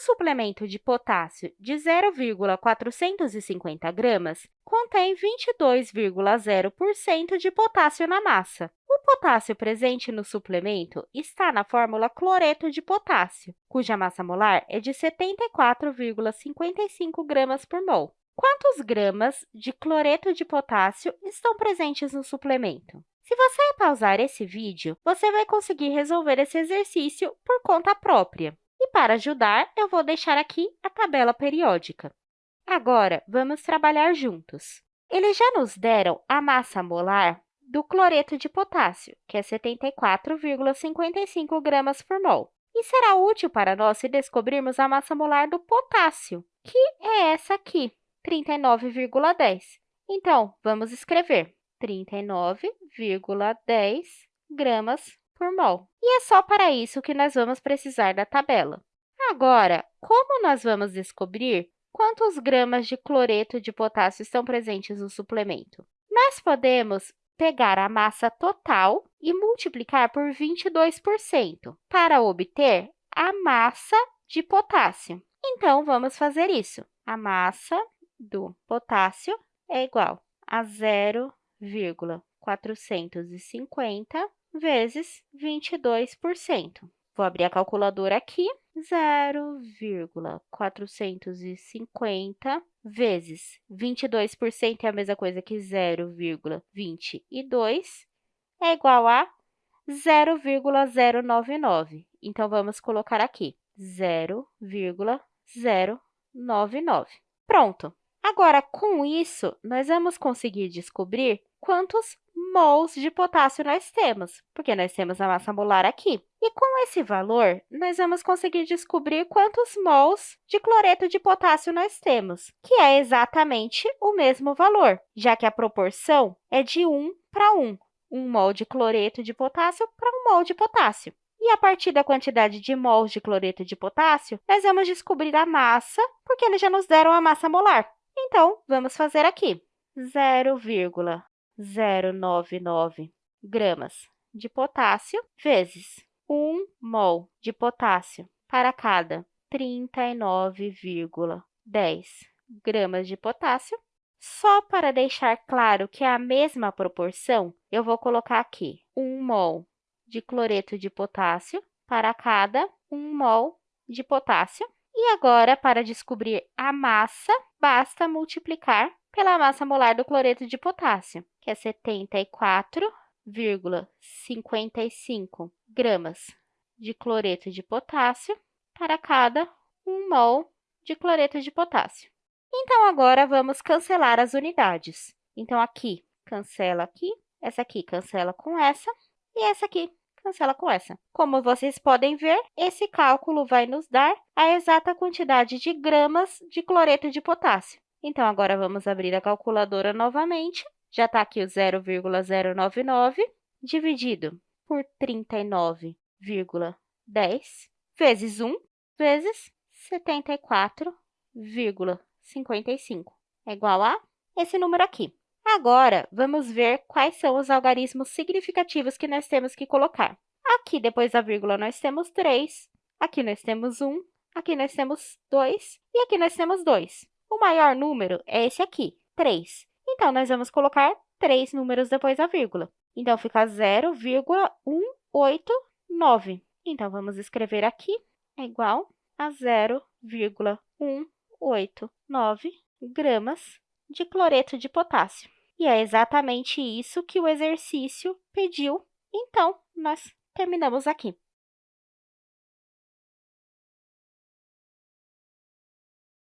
suplemento de potássio de 0,450 gramas contém 22,0% de potássio na massa. O potássio presente no suplemento está na fórmula cloreto de potássio, cuja massa molar é de 74,55 gramas por mol. Quantos gramas de cloreto de potássio estão presentes no suplemento? Se você pausar esse vídeo, você vai conseguir resolver esse exercício por conta própria. E para ajudar, eu vou deixar aqui a tabela periódica. Agora, vamos trabalhar juntos. Eles já nos deram a massa molar do cloreto de potássio, que é 74,55 gramas por mol. E será útil para nós se descobrirmos a massa molar do potássio, que é essa aqui, 39,10. Então, vamos escrever 39,10 gramas por mol. E é só para isso que nós vamos precisar da tabela. Agora, como nós vamos descobrir quantos gramas de cloreto de potássio estão presentes no suplemento? Nós podemos pegar a massa total e multiplicar por 22% para obter a massa de potássio. Então, vamos fazer isso. A massa do potássio é igual a 0,450 vezes 22%. Vou abrir a calculadora aqui. 0,450 vezes 22% é a mesma coisa que 0,22, é igual a 0,099. Então, vamos colocar aqui 0,099. Pronto! Agora, com isso, nós vamos conseguir descobrir quantos mols de potássio nós temos, porque nós temos a massa molar aqui. E com esse valor, nós vamos conseguir descobrir quantos mols de cloreto de potássio nós temos, que é exatamente o mesmo valor, já que a proporção é de 1 para 1, 1 mol de cloreto de potássio para 1 mol de potássio. E a partir da quantidade de mols de cloreto de potássio, nós vamos descobrir a massa, porque eles já nos deram a massa molar. Então, vamos fazer aqui 0,099 gramas de potássio vezes 1 mol de potássio para cada 39,10 gramas de potássio. Só para deixar claro que é a mesma proporção, eu vou colocar aqui 1 mol de cloreto de potássio para cada 1 mol de potássio. E agora, para descobrir a massa, basta multiplicar pela massa molar do cloreto de potássio, que é 74,55 gramas de cloreto de potássio para cada 1 mol de cloreto de potássio. Então, agora, vamos cancelar as unidades. Então, aqui, cancela aqui, essa aqui cancela com essa, e essa aqui cancela com essa. Como vocês podem ver, esse cálculo vai nos dar a exata quantidade de gramas de cloreto de potássio. Então, agora vamos abrir a calculadora novamente. Já está aqui o 0,099 dividido por 39,10 vezes 1 vezes 74,55 é igual a esse número aqui. Agora, vamos ver quais são os algarismos significativos que nós temos que colocar. Aqui, depois da vírgula, nós temos 3, aqui nós temos 1, aqui nós temos 2 e aqui nós temos 2. O maior número é esse aqui, 3. Então, nós vamos colocar 3 números depois da vírgula. Então, fica 0,189. Então, vamos escrever aqui, é igual a 0,189 gramas de cloreto de potássio. E é exatamente isso que o exercício pediu. Então, nós terminamos aqui.